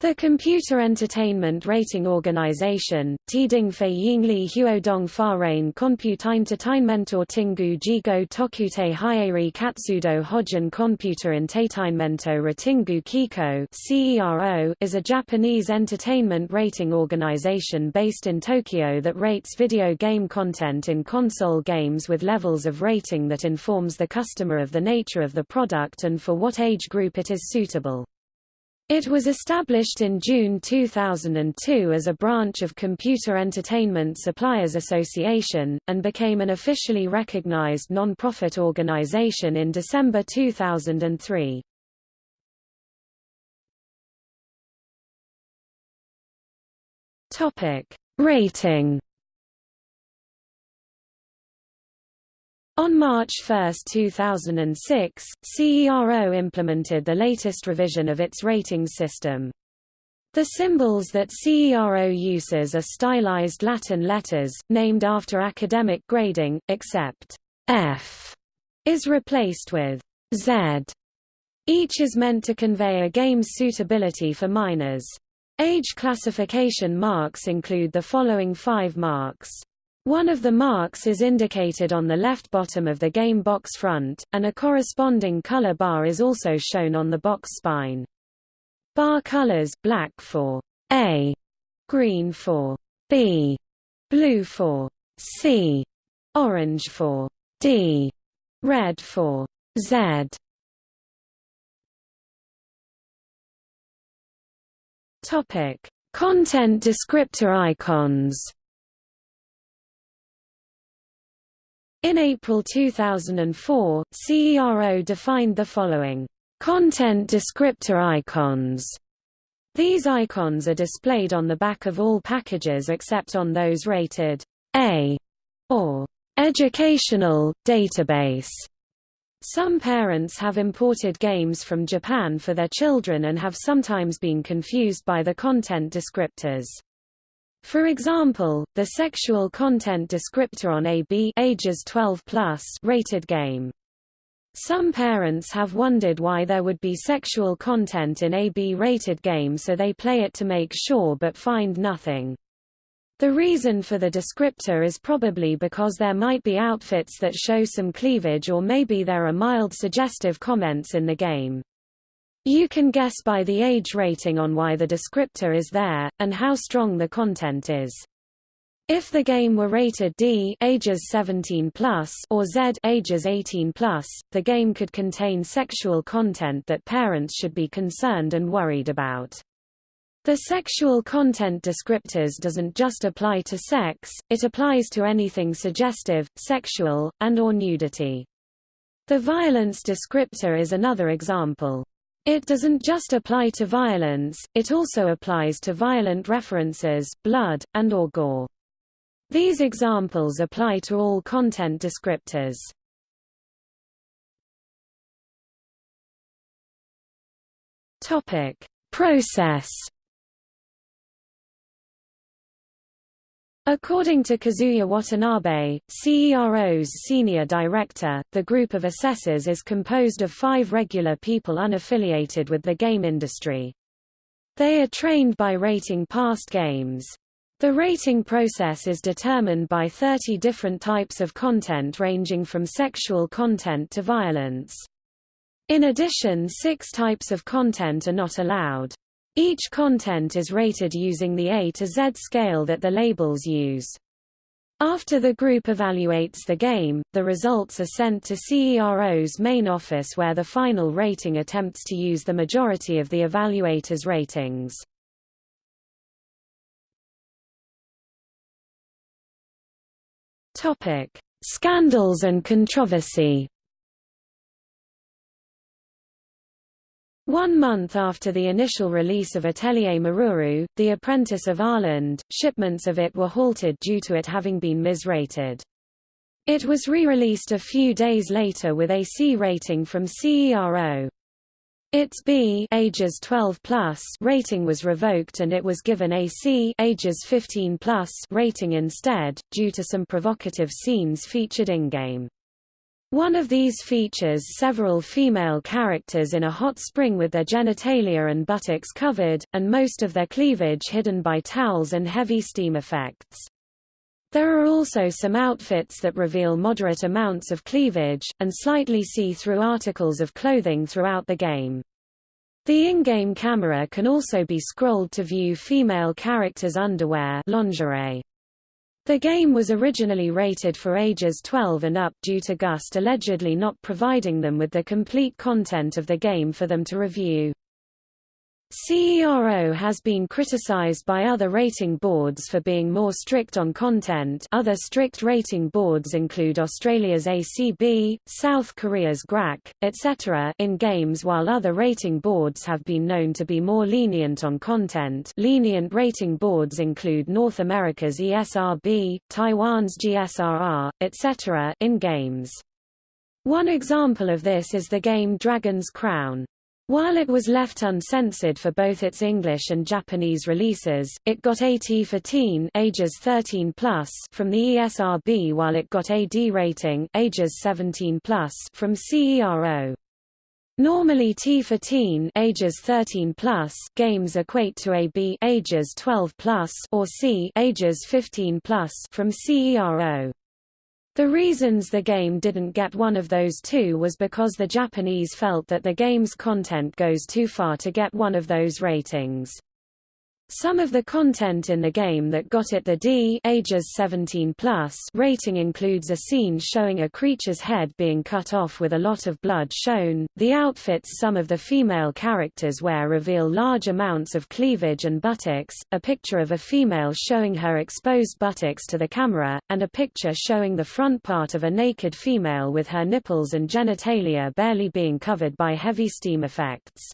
The Computer Entertainment Rating Organization, Tiding Fei Yingli Huodong Farain Computeintertainmentor Tingu Jigo Tokute Hyeri Katsudo Hojin Computer Entertainmento Ratingu Kiko is a Japanese entertainment rating organization based in Tokyo that rates video game content in console games with levels of rating that informs the customer of the nature of the product and for what age group it is suitable. It was established in June 2002 as a branch of Computer Entertainment Suppliers Association, and became an officially recognized non-profit organization in December 2003. Rating On March 1, 2006, CERO implemented the latest revision of its rating system. The symbols that CERO uses are stylized Latin letters, named after academic grading, except F is replaced with Z. Each is meant to convey a game's suitability for minors. Age classification marks include the following five marks. One of the marks is indicated on the left bottom of the game box front, and a corresponding color bar is also shown on the box spine. Bar colors black for A, green for B, blue for C, orange for D, red for Z. Topic: Content descriptor icons. In April 2004, CERO defined the following content descriptor icons. These icons are displayed on the back of all packages except on those rated A or educational database. Some parents have imported games from Japan for their children and have sometimes been confused by the content descriptors. For example, the sexual content descriptor on AB ages 12 plus rated game. Some parents have wondered why there would be sexual content in a B-rated game so they play it to make sure but find nothing. The reason for the descriptor is probably because there might be outfits that show some cleavage or maybe there are mild suggestive comments in the game. You can guess by the age rating on why the descriptor is there, and how strong the content is. If the game were rated D ages 17 plus or Z ages 18 plus, the game could contain sexual content that parents should be concerned and worried about. The sexual content descriptors doesn't just apply to sex, it applies to anything suggestive, sexual, and or nudity. The violence descriptor is another example. It doesn't just apply to violence, it also applies to violent references, blood, and or gore. These examples apply to all content descriptors. Topic: Process According to Kazuya Watanabe, CERO's senior director, the group of assessors is composed of five regular people unaffiliated with the game industry. They are trained by rating past games. The rating process is determined by 30 different types of content ranging from sexual content to violence. In addition six types of content are not allowed. Each content is rated using the A to Z scale that the labels use. After the group evaluates the game, the results are sent to CERO's main office where the final rating attempts to use the majority of the evaluators' ratings. Topic: Scandals and controversy One month after the initial release of Atelier Meruru, The Apprentice of Arland, shipments of it were halted due to it having been misrated. It was re-released a few days later with a C rating from CERO. Its B ages 12 plus rating was revoked and it was given a C ages 15 plus rating instead, due to some provocative scenes featured in-game. One of these features several female characters in a hot spring with their genitalia and buttocks covered, and most of their cleavage hidden by towels and heavy steam effects. There are also some outfits that reveal moderate amounts of cleavage, and slightly see-through articles of clothing throughout the game. The in-game camera can also be scrolled to view female characters' underwear lingerie. The game was originally rated for ages 12 and up due to Gust allegedly not providing them with the complete content of the game for them to review. CERO has been criticized by other rating boards for being more strict on content other strict rating boards include Australia's ACB, South Korea's GRAC, etc. in games while other rating boards have been known to be more lenient on content lenient rating boards include North America's ESRB, Taiwan's GSRR, etc. in games. One example of this is the game Dragon's Crown. While it was left uncensored for both its English and Japanese releases, it got AT for teen ages 13 plus from the ESRB while it got AD rating ages 17 plus from CERO. Normally T for teen ages 13 plus games equate to AB ages 12 plus or C ages 15 plus from CERO. The reasons the game didn't get one of those two was because the Japanese felt that the game's content goes too far to get one of those ratings. Some of the content in the game that got it the D ages 17 plus rating includes a scene showing a creature's head being cut off with a lot of blood shown. The outfits some of the female characters wear reveal large amounts of cleavage and buttocks, a picture of a female showing her exposed buttocks to the camera, and a picture showing the front part of a naked female with her nipples and genitalia barely being covered by heavy steam effects.